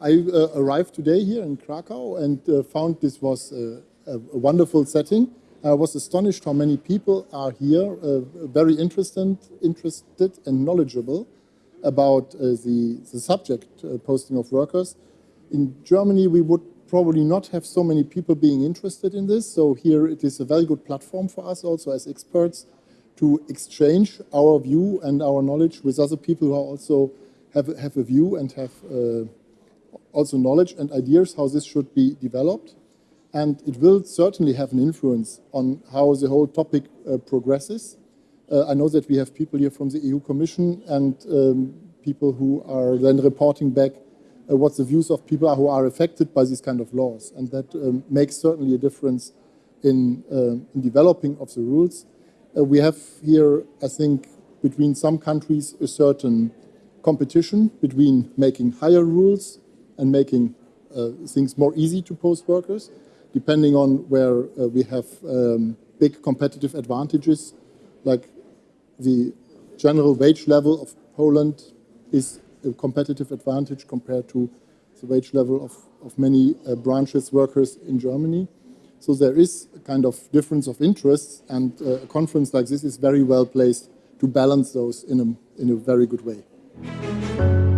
I uh, arrived today here in Krakow and uh, found this was a, a, wonderful setting. I was astonished how many people are here, uh, very interested, interested and knowledgeable about uh, the, the subject uh, posting of workers. In Germany, we would probably not have so many people being interested in this. So here it is a very good platform for us also as experts to exchange our view and our knowledge with other people who also have, have a view and have uh, also knowledge and ideas how this should be developed. And it will certainly have an influence on how the whole topic uh, progresses. Uh, I know that we have people here from the EU Commission and um, people who are then reporting back uh, what the views of people are who are affected by these kind of laws. And that um, makes certainly a difference in, uh, in developing of the rules. Uh, we have here, I think, between some countries a certain competition between making higher rules and making uh, things more easy to post workers, depending on where uh, we have um, big competitive advantages, like the general wage level of Poland is a competitive advantage compared to the wage level of, of many uh, branches workers in Germany. So there is a kind of difference of interests and uh, a conference like this is very well placed to balance those in a, in a very good way.